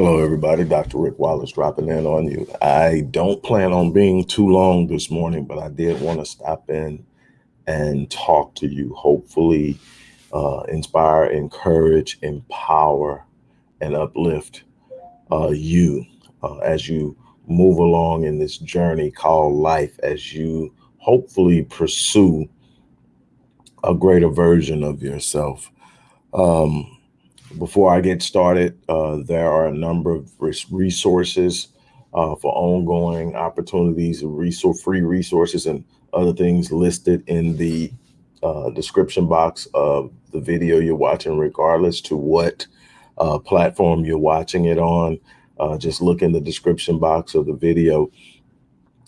Hello, everybody. Dr. Rick Wallace dropping in on you. I don't plan on being too long this morning, but I did want to stop in and talk to you. Hopefully, uh, inspire, encourage, empower, and uplift uh, you uh, as you move along in this journey called life, as you hopefully pursue a greater version of yourself. Um, before I get started, uh, there are a number of resources uh, for ongoing opportunities, resource free resources and other things listed in the uh, description box of the video you're watching, regardless to what uh, platform you're watching it on. Uh, just look in the description box of the video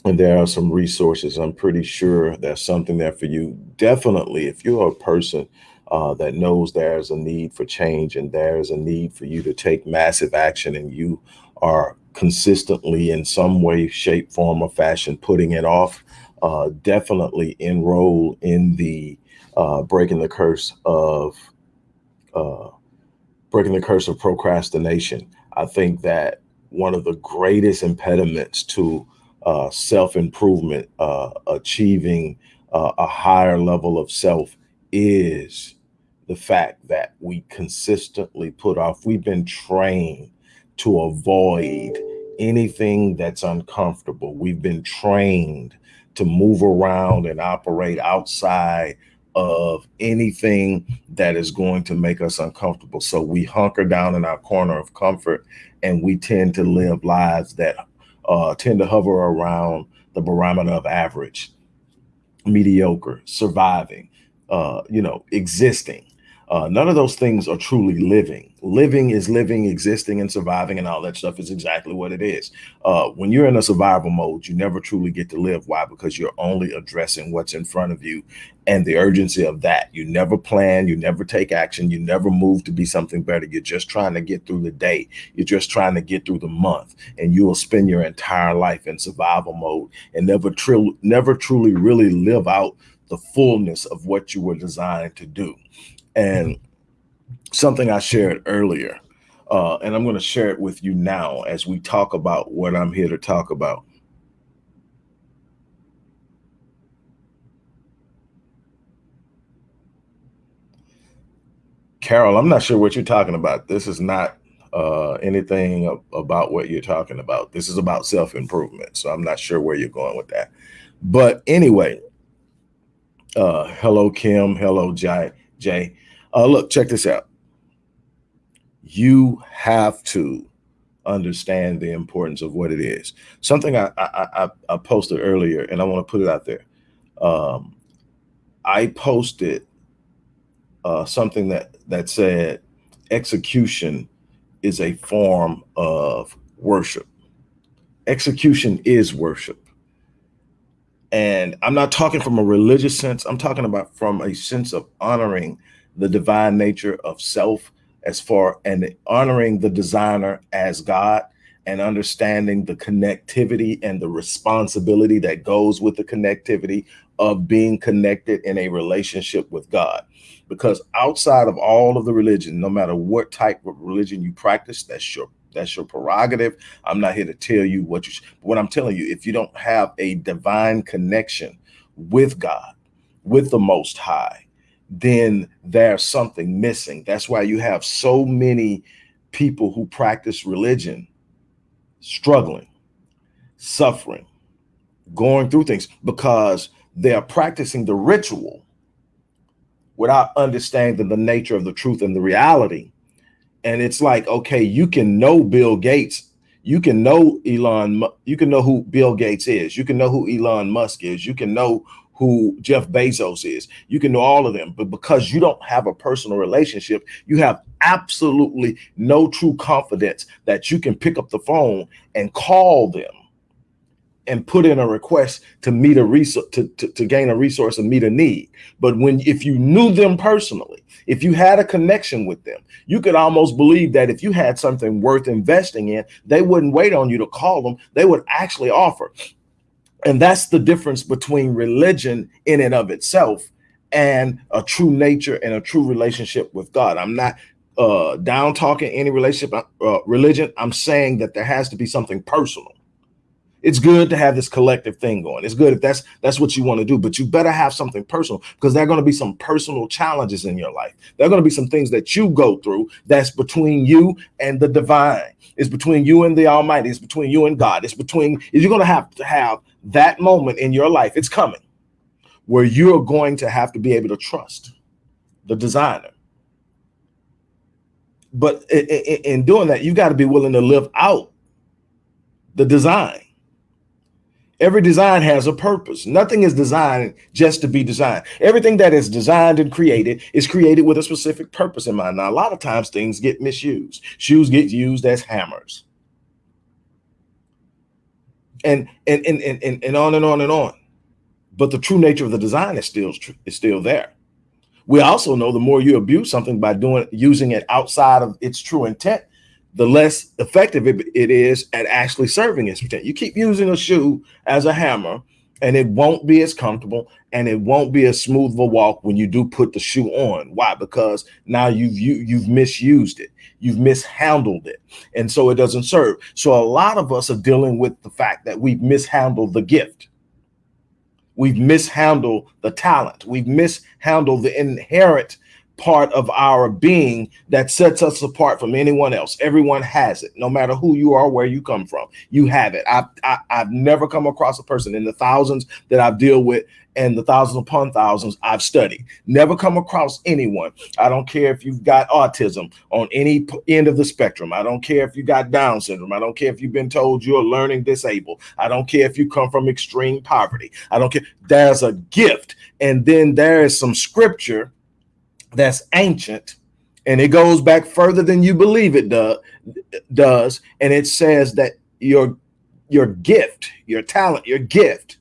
and there are some resources. I'm pretty sure there's something there for you. Definitely, if you're a person uh, that knows there's a need for change and there's a need for you to take massive action and you are consistently in some way, shape, form, or fashion putting it off, uh, definitely enroll in the uh, breaking the curse of uh, breaking the curse of procrastination. I think that one of the greatest impediments to uh, self-improvement, uh, achieving a higher level of self is the fact that we consistently put off. We've been trained to avoid anything that's uncomfortable. We've been trained to move around and operate outside of anything that is going to make us uncomfortable. So we hunker down in our corner of comfort and we tend to live lives that uh, tend to hover around the barometer of average, mediocre, surviving, uh, you know, existing. Uh, none of those things are truly living. Living is living, existing, and surviving, and all that stuff is exactly what it is. Uh, when you're in a survival mode, you never truly get to live. Why? Because you're only addressing what's in front of you and the urgency of that. You never plan, you never take action, you never move to be something better. You're just trying to get through the day. You're just trying to get through the month, and you will spend your entire life in survival mode and never, tr never truly really live out the fullness of what you were designed to do. And something I shared earlier, uh, and I'm going to share it with you now as we talk about what I'm here to talk about. Carol, I'm not sure what you're talking about. This is not uh, anything about what you're talking about. This is about self-improvement. So I'm not sure where you're going with that. But anyway, uh, hello, Kim. Hello, Jay. Jay. Uh, look, check this out. You have to understand the importance of what it is. Something I, I, I, posted earlier, and I want to put it out there. Um, I posted uh, something that that said execution is a form of worship. Execution is worship. And I'm not talking from a religious sense. I'm talking about from a sense of honoring the divine nature of self as far and honoring the designer as God and understanding the connectivity and the responsibility that goes with the connectivity of being connected in a relationship with God. Because outside of all of the religion, no matter what type of religion you practice, that's your that's your prerogative. I'm not here to tell you what you, what I'm telling you, if you don't have a divine connection with God, with the most high, then there's something missing. That's why you have so many people who practice religion struggling, suffering, going through things because they're practicing the ritual without understanding the nature of the truth and the reality. And it's like, okay, you can know Bill Gates, you can know Elon, you can know who Bill Gates is, you can know who Elon Musk is, you can know who Jeff Bezos is. You can know all of them, but because you don't have a personal relationship, you have absolutely no true confidence that you can pick up the phone and call them and put in a request to meet a resource to, to, to, gain a resource and meet a need. But when if you knew them personally, if you had a connection with them, you could almost believe that if you had something worth investing in, they wouldn't wait on you to call them. They would actually offer. And that's the difference between religion in and of itself and a true nature and a true relationship with God. I'm not uh, down talking any relationship, uh, religion. I'm saying that there has to be something personal. It's good to have this collective thing going. It's good if that's that's what you want to do, but you better have something personal because there are going to be some personal challenges in your life. There are going to be some things that you go through that's between you and the divine. It's between you and the Almighty. It's between you and God. It's between you're going to have to have that moment in your life. It's coming where you're going to have to be able to trust the designer. But in doing that, you got to be willing to live out the design Every design has a purpose. Nothing is designed just to be designed. Everything that is designed and created is created with a specific purpose in mind. Now, a lot of times things get misused. Shoes get used as hammers. And and and and, and on and on and on. But the true nature of the design is still is still there. We also know the more you abuse something by doing using it outside of its true intent, the less effective it, it is at actually serving its intent. You keep using a shoe as a hammer and it won't be as comfortable and it won't be as smooth of a walk when you do put the shoe on. Why? Because now you've you, you've misused it. You've mishandled it. And so it doesn't serve. So a lot of us are dealing with the fact that we've mishandled the gift. We've mishandled the talent. We've mishandled the inherent part of our being that sets us apart from anyone else. Everyone has it, no matter who you are, where you come from. You have it. I've, I, i have never come across a person in the thousands that I've dealt with and the thousands upon thousands I've studied. Never come across anyone. I don't care if you've got autism on any end of the spectrum. I don't care if you got Down syndrome. I don't care if you've been told you're learning disabled. I don't care if you come from extreme poverty. I don't care. There's a gift. And then there is some scripture that's ancient and it goes back further than you believe it do, does and it says that your your gift your talent your gift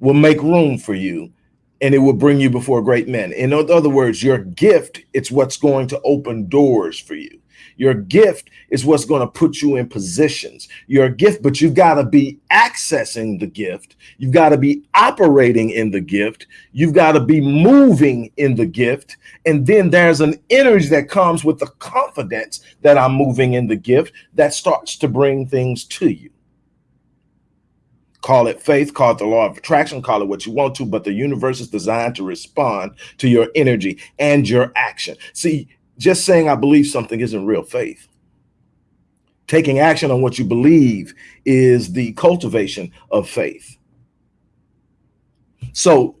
will make room for you and it will bring you before great men. In other words your gift it's what's going to open doors for you your gift is what's going to put you in positions. Your gift, but you've got to be accessing the gift. You've got to be operating in the gift. You've got to be moving in the gift. And then there's an energy that comes with the confidence that I'm moving in the gift that starts to bring things to you. Call it faith, call it the law of attraction, call it what you want to, but the universe is designed to respond to your energy and your action. See, just saying I believe something isn't real faith. Taking action on what you believe is the cultivation of faith. So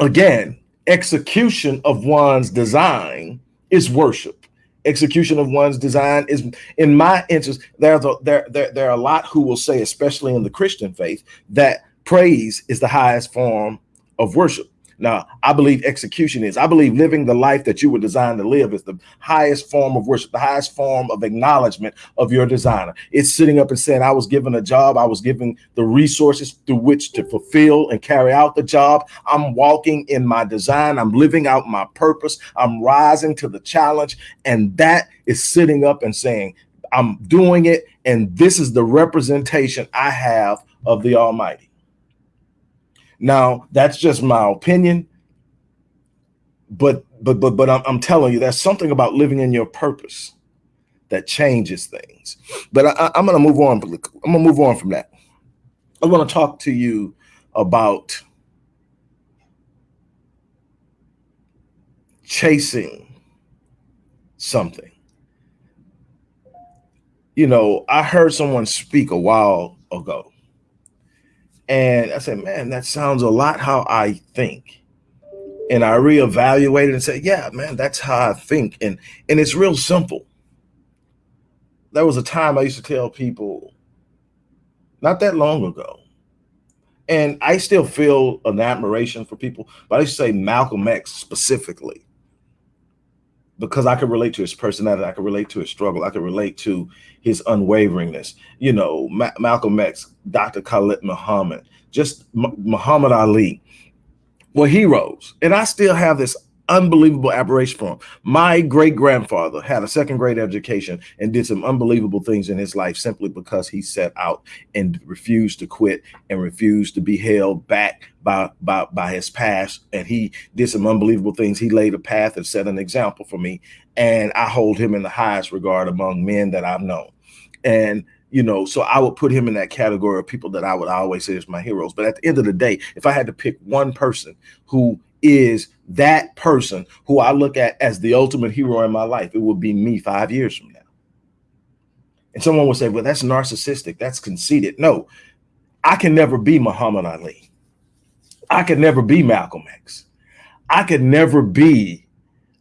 again, execution of one's design is worship. Execution of one's design is, in my interest, there's a, there, there, there are a lot who will say, especially in the Christian faith, that praise is the highest form of worship. Now, I believe execution is. I believe living the life that you were designed to live is the highest form of worship, the highest form of acknowledgement of your designer. It's sitting up and saying, I was given a job. I was given the resources through which to fulfill and carry out the job. I'm walking in my design. I'm living out my purpose. I'm rising to the challenge. And that is sitting up and saying, I'm doing it. And this is the representation I have of the Almighty. Now, that's just my opinion. But but but but I'm, I'm telling you, there's something about living in your purpose that changes things. But I, I'm going to move on. I'm to move on from that. I want to talk to you about chasing something. You know, I heard someone speak a while ago and I said, man, that sounds a lot how I think. And I reevaluated and said, yeah, man, that's how I think. And, and it's real simple. There was a time I used to tell people not that long ago, and I still feel an admiration for people, but I say Malcolm X specifically because I could relate to his personality, I could relate to his struggle, I could relate to his unwaveringness. You know, Ma Malcolm X, Dr. Khalid Muhammad, just M Muhammad Ali were heroes. And I still have this unbelievable aberration for him. My great grandfather had a second grade education and did some unbelievable things in his life simply because he set out and refused to quit and refused to be held back by, by, by his past. And he did some unbelievable things. He laid a path and set an example for me. And I hold him in the highest regard among men that I've known. And you know, so I would put him in that category of people that I would always say is my heroes. But at the end of the day, if I had to pick one person who is that person who I look at as the ultimate hero in my life, it would be me five years from now. And someone would say, well, that's narcissistic. That's conceited. No, I can never be Muhammad Ali. I could never be Malcolm X. I could never be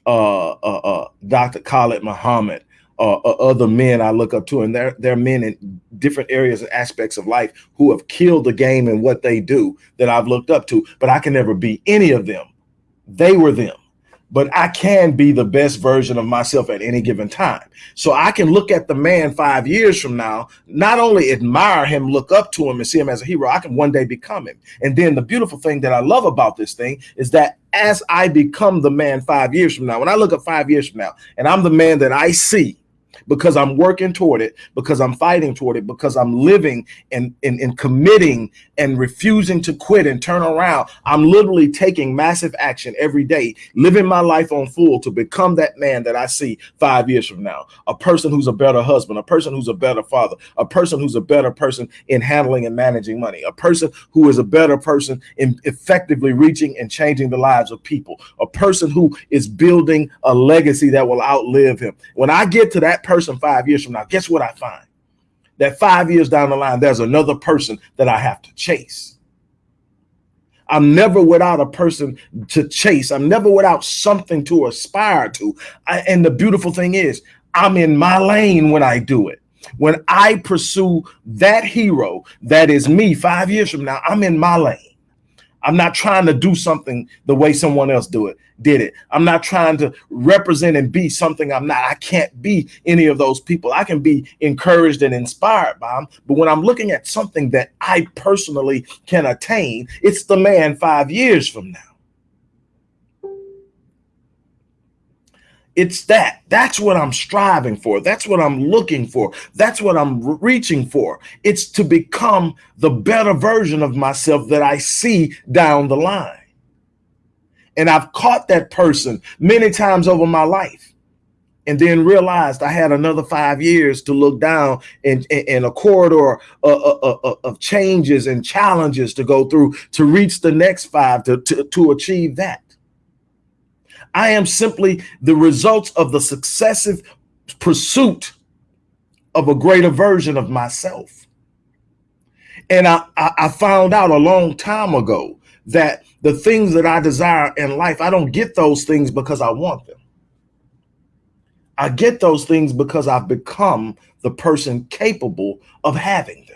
uh, uh, uh, Dr. Khalid Muhammad uh, uh, other men I look up to, and they're, they're men in different areas and aspects of life who have killed the game and what they do that I've looked up to, but I can never be any of them. They were them but I can be the best version of myself at any given time. So I can look at the man five years from now, not only admire him, look up to him and see him as a hero, I can one day become him. And then the beautiful thing that I love about this thing is that as I become the man five years from now, when I look at five years from now and I'm the man that I see, because I'm working toward it, because I'm fighting toward it, because I'm living and, and, and committing and refusing to quit and turn around. I'm literally taking massive action every day, living my life on full to become that man that I see five years from now. A person who's a better husband, a person who's a better father, a person who's a better person in handling and managing money, a person who is a better person in effectively reaching and changing the lives of people, a person who is building a legacy that will outlive him. When I get to that person five years from now, guess what I find? That five years down the line, there's another person that I have to chase. I'm never without a person to chase. I'm never without something to aspire to. I, and the beautiful thing is, I'm in my lane when I do it. When I pursue that hero that is me five years from now, I'm in my lane. I'm not trying to do something the way someone else do it did it. I'm not trying to represent and be something I'm not. I can't be any of those people. I can be encouraged and inspired by them. But when I'm looking at something that I personally can attain, it's the man five years from now. It's that. That's what I'm striving for. That's what I'm looking for. That's what I'm reaching for. It's to become the better version of myself that I see down the line. And I've caught that person many times over my life and then realized I had another five years to look down in, in, a corridor of, of, of, changes and challenges to go through to reach the next five to, to, to achieve that. I am simply the results of the successive pursuit of a greater version of myself. And I, I, I found out a long time ago that the things that I desire in life, I don't get those things because I want them. I get those things because I've become the person capable of having.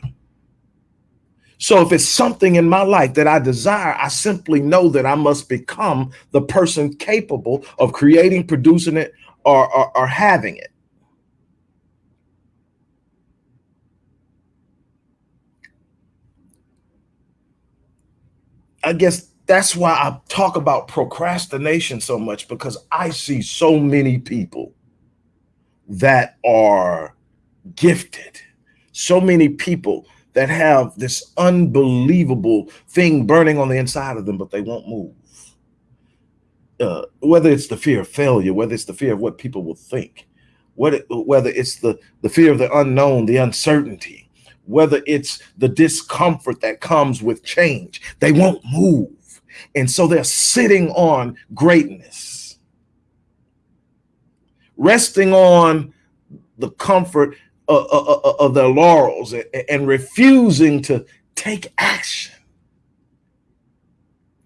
So if it's something in my life that I desire, I simply know that I must become the person capable of creating, producing it, or, or, or having it. I guess that's why I talk about procrastination so much because I see so many people that are gifted, so many people that have this unbelievable thing burning on the inside of them, but they won't move. Uh, whether it's the fear of failure, whether it's the fear of what people will think, whether, whether it's the, the fear of the unknown, the uncertainty, whether it's the discomfort that comes with change, they won't move. And so they're sitting on greatness, resting on the comfort of their laurels and refusing to take action.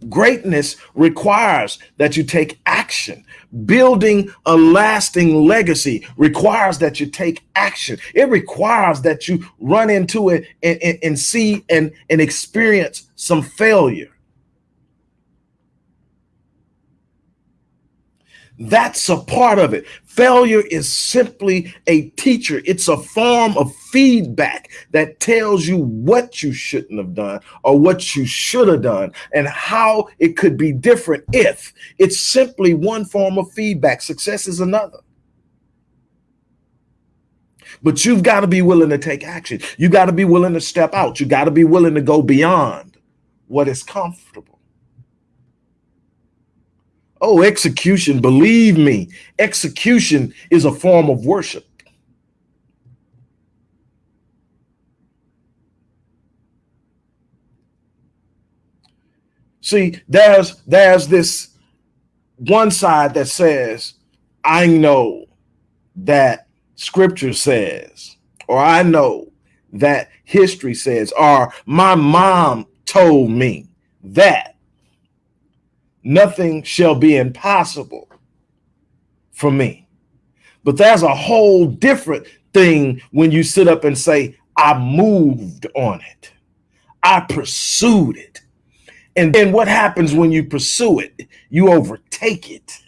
Greatness requires that you take action. Building a lasting legacy requires that you take action. It requires that you run into it and, and, and see and, and experience some failure. That's a part of it. Failure is simply a teacher. It's a form of feedback that tells you what you shouldn't have done or what you should have done and how it could be different if it's simply one form of feedback. Success is another. But you've got to be willing to take action. You got to be willing to step out. You got to be willing to go beyond what is comfortable. Oh, execution, believe me, execution is a form of worship. See, there's there's this one side that says, I know that scripture says, or I know that history says, or my mom told me that nothing shall be impossible for me. But there's a whole different thing when you sit up and say, I moved on it. I pursued it. And then what happens when you pursue it? You overtake it.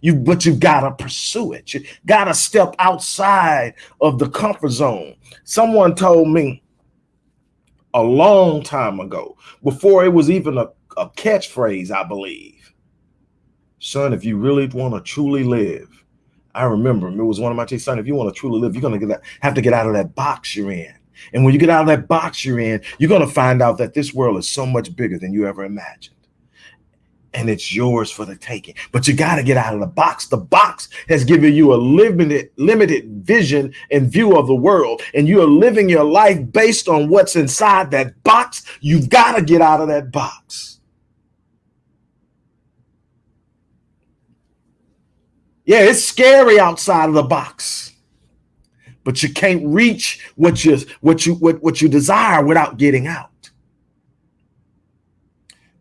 You, but you gotta pursue it. You gotta step outside of the comfort zone. Someone told me a long time ago, before it was even a a catchphrase, I believe. Son, if you really want to truly live, I remember it was one of my teachers, son, if you want to truly live, you're going to have to get out of that box you're in. And when you get out of that box you're in, you're going to find out that this world is so much bigger than you ever imagined and it's yours for the taking. But you got to get out of the box. The box has given you a limited, limited vision and view of the world, and you are living your life based on what's inside that box. You've got to get out of that box. Yeah, it's scary outside of the box. But you can't reach what you what you what, what you desire without getting out.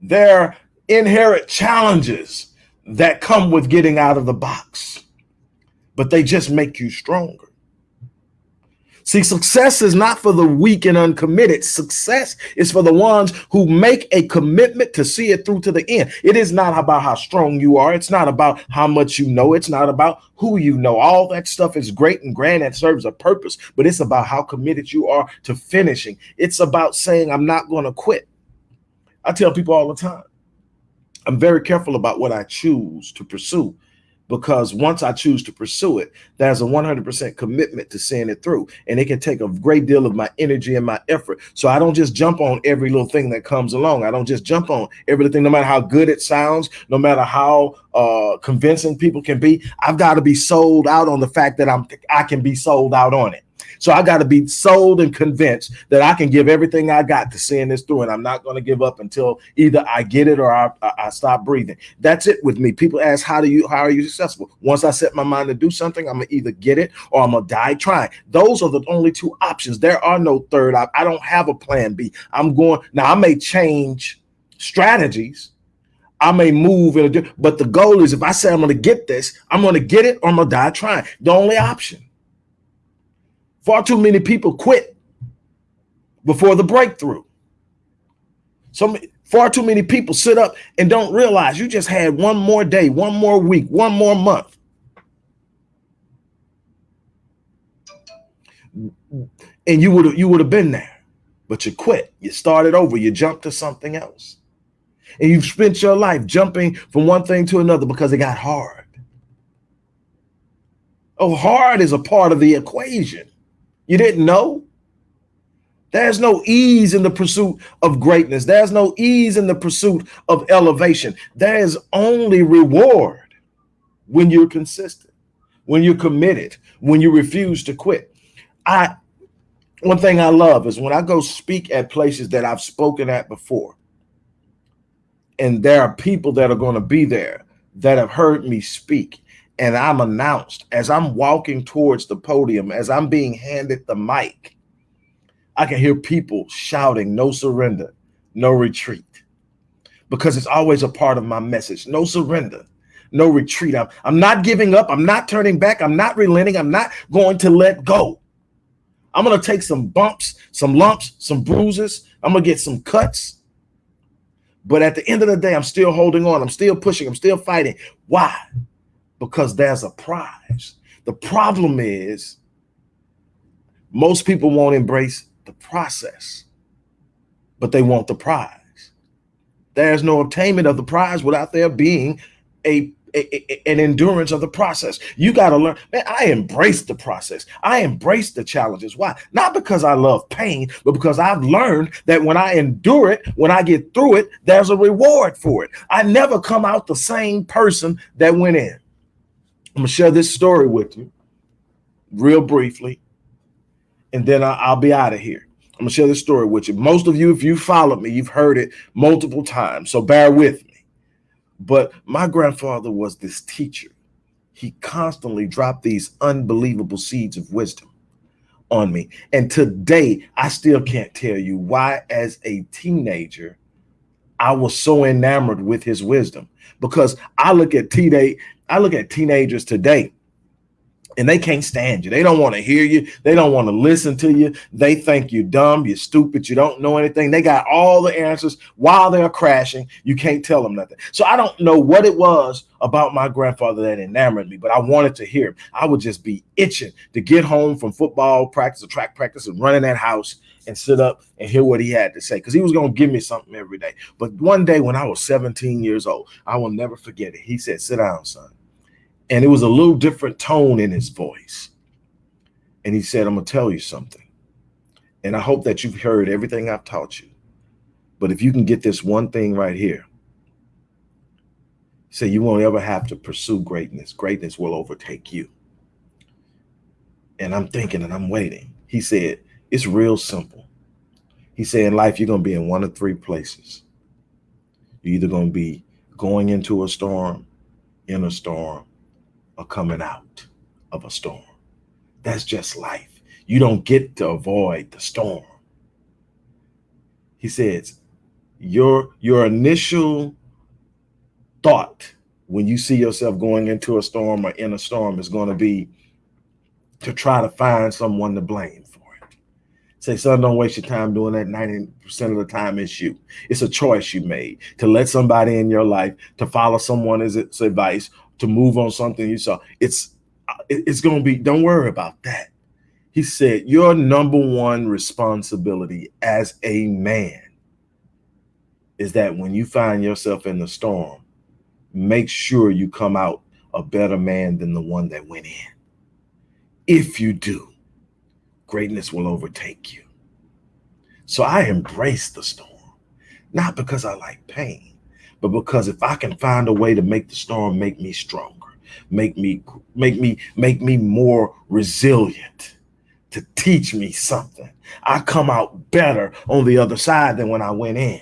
There are inherent challenges that come with getting out of the box, but they just make you stronger. See, success is not for the weak and uncommitted. Success is for the ones who make a commitment to see it through to the end. It is not about how strong you are. It's not about how much you know. It's not about who you know. All that stuff is great and grand and serves a purpose, but it's about how committed you are to finishing. It's about saying, I'm not going to quit. I tell people all the time, I'm very careful about what I choose to pursue because once I choose to pursue it, there's a 100% commitment to seeing it through. And it can take a great deal of my energy and my effort. So I don't just jump on every little thing that comes along. I don't just jump on everything, no matter how good it sounds, no matter how uh, convincing people can be. I've got to be sold out on the fact that I'm I can be sold out on it. So I got to be sold and convinced that I can give everything I got to seeing this through, and I'm not going to give up until either I get it or I, I stop breathing. That's it with me. People ask, "How do you? How are you successful?" Once I set my mind to do something, I'm gonna either get it or I'm gonna die trying. Those are the only two options. There are no third. I, I don't have a plan B. I'm going now. I may change strategies. I may move in a but the goal is if I say I'm going to get this, I'm going to get it or I'm going to die trying. The only option. Far too many people quit before the breakthrough. So far too many people sit up and don't realize you just had one more day, one more week, one more month. And you would have you would have been there, but you quit. You started over. You jumped to something else. And you've spent your life jumping from one thing to another because it got hard. Oh, hard is a part of the equation. You didn't know? There's no ease in the pursuit of greatness. There's no ease in the pursuit of elevation. There is only reward when you're consistent, when you're committed, when you refuse to quit. I one thing I love is when I go speak at places that I've spoken at before, and there are people that are going to be there that have heard me speak and I'm announced as I'm walking towards the podium, as I'm being handed the mic, I can hear people shouting, no surrender, no retreat. Because it's always a part of my message. No surrender, no retreat. I'm, I'm not giving up. I'm not turning back. I'm not relenting. I'm not going to let go. I'm going to take some bumps, some lumps, some bruises. I'm going to get some cuts. But at the end of the day, I'm still holding on. I'm still pushing. I'm still fighting. Why? Because there's a prize. The problem is most people won't embrace the process, but they want the prize. There's no attainment of the prize without there being a an endurance of the process. You got to learn. Man, I embrace the process. I embrace the challenges. Why? Not because I love pain, but because I've learned that when I endure it, when I get through it, there's a reward for it. I never come out the same person that went in. I'm gonna share this story with you real briefly, and then I'll be out of here. I'm gonna share this story with you. Most of you, if you followed me, you've heard it multiple times, so bear with me. But my grandfather was this teacher. He constantly dropped these unbelievable seeds of wisdom on me. And today, I still can't tell you why, as a teenager, I was so enamored with his wisdom. Because I look at teenage, I look at teenagers today and they can't stand you. They don't want to hear you. They don't want to listen to you. They think you're dumb, you're stupid, you don't know anything. They got all the answers while they're crashing. You can't tell them nothing. So I don't know what it was about my grandfather that enamored me, but I wanted to hear him. I would just be itching to get home from football practice or track practice and run in that house and sit up and hear what he had to say because he was going to give me something every day. But one day when I was 17 years old, I will never forget it. He said, Sit down, son and it was a little different tone in his voice. And he said, I'm going to tell you something. And I hope that you've heard everything I've taught you. But if you can get this one thing right here, say you won't ever have to pursue greatness. Greatness will overtake you. And I'm thinking and I'm waiting. He said, it's real simple. He said, in life, you're going to be in one of three places. You're either going to be going into a storm, in a storm, are coming out of a storm. That's just life. You don't get to avoid the storm. He says, your, your initial thought when you see yourself going into a storm or in a storm is going to be to try to find someone to blame for it. Say, son, don't waste your time doing that. 90% of the time it's you. It's a choice you made to let somebody in your life, to follow someone's advice, to move on something you saw. It's it's going to be, don't worry about that. He said, your number one responsibility as a man is that when you find yourself in the storm, make sure you come out a better man than the one that went in. If you do, greatness will overtake you. So I embrace the storm, not because I like pain, but because if I can find a way to make the storm make me stronger, make me make me make me more resilient, to teach me something, I come out better on the other side than when I went in.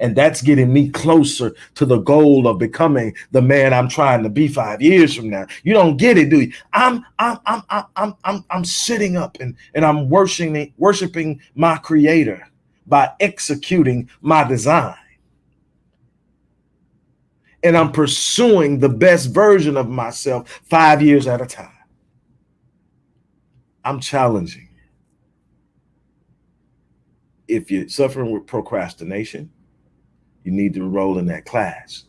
And that's getting me closer to the goal of becoming the man I'm trying to be five years from now. You don't get it, do you? I'm I'm I'm I'm I'm I'm sitting up and, and I'm worshiping worshiping my creator by executing my design and I'm pursuing the best version of myself five years at a time. I'm challenging. If you're suffering with procrastination, you need to enroll in that class.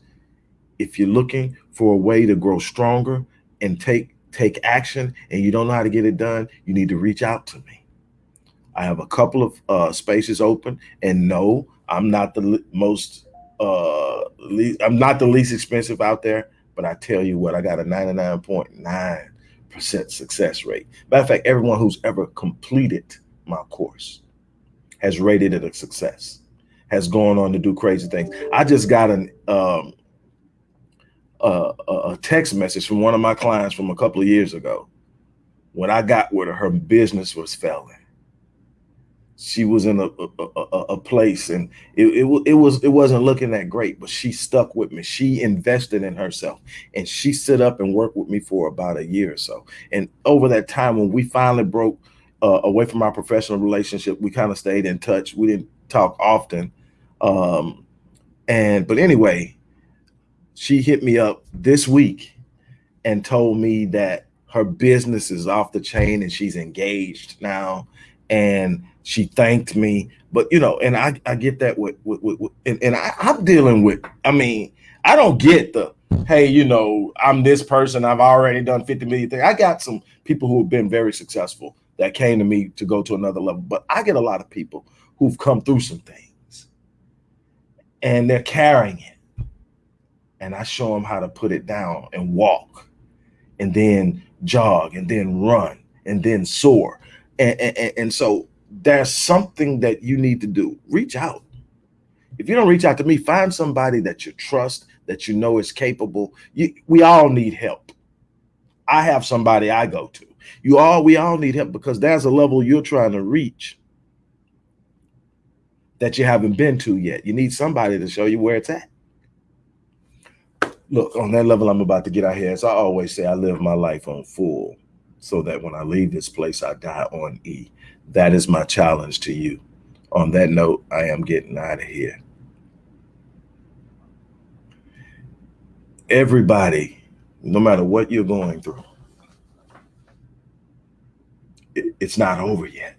If you're looking for a way to grow stronger and take take action and you don't know how to get it done, you need to reach out to me. I have a couple of uh, spaces open and no, I'm not the most uh least, I'm not the least expensive out there, but I tell you what, I got a 99.9 percent success rate. Matter of fact, everyone who's ever completed my course has rated it a success, has gone on to do crazy things. I just got an um a, a text message from one of my clients from a couple of years ago when I got her, her business was failing she was in a a, a, a place and it, it, it was it wasn't looking that great but she stuck with me. She invested in herself and she sit up and worked with me for about a year or so. And over that time when we finally broke uh, away from our professional relationship we kind of stayed in touch. We didn't talk often um and but anyway she hit me up this week and told me that her business is off the chain and she's engaged now and she thanked me. But you know, and I, I get that with, with, with, with and, and I, I'm dealing with, I mean, I don't get the hey, you know, I'm this person, I've already done 50 million things. I got some people who have been very successful that came to me to go to another level, but I get a lot of people who've come through some things and they're carrying it. And I show them how to put it down and walk and then jog and then run and then soar. And, and, and so there's something that you need to do. Reach out. If you don't reach out to me, find somebody that you trust, that you know is capable. You, we all need help. I have somebody I go to. You all, we all need help because there's a level you're trying to reach that you haven't been to yet. You need somebody to show you where it's at. Look, on that level I'm about to get out here, as I always say, I live my life on full so that when I leave this place, I die on E. That is my challenge to you. On that note, I am getting out of here. Everybody, no matter what you're going through, it, it's not over yet.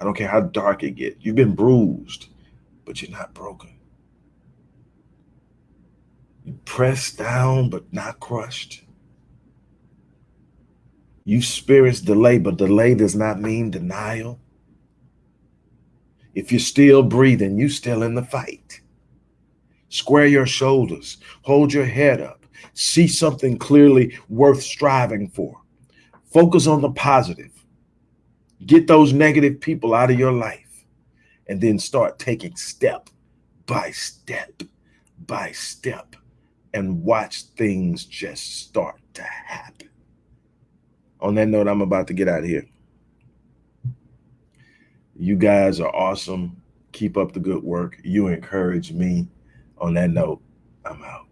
I don't care how dark it gets. You've been bruised, but you're not broken. You pressed down, but not crushed. You experience delay, but delay does not mean denial. If you're still breathing, you're still in the fight. Square your shoulders, hold your head up, see something clearly worth striving for. Focus on the positive. Get those negative people out of your life and then start taking step by step by step and watch things just start to happen. On that note, I'm about to get out of here. You guys are awesome. Keep up the good work. You encourage me. On that note, I'm out.